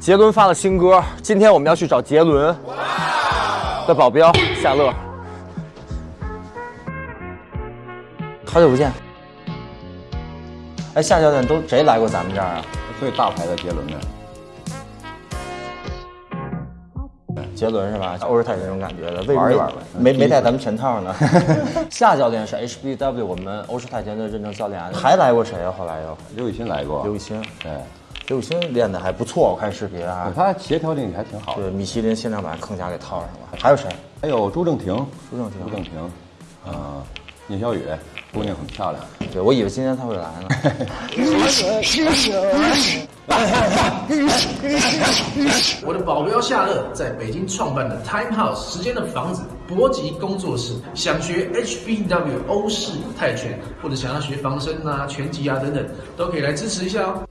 杰伦发了新歌，今天我们要去找杰伦的保镖夏乐。好久不见。哎，夏教练都谁来过咱们这儿啊？最大牌的杰伦呢，杰伦是吧？欧式泰拳这种感觉的，为玩一玩呗没没带咱们全套呢。夏教练是 HBW 我们欧式泰拳的认证教练，还来过谁啊？后来又刘雨欣来过，刘雨欣，对，刘雨欣练的还不错，我看视频啊。他协调力还挺好的。对，米其林限量版铿甲给套上了。还有谁？还有朱正廷，朱正廷朱正廷，啊，聂小雨，姑娘很漂亮。对，我以为今天他会来呢。我的保镖夏乐在北京创办的 Time House 时间的房子搏击工作室，想学 HBW 欧式泰拳或者想要学防身啊、拳击啊等等，都可以来支持一下哦。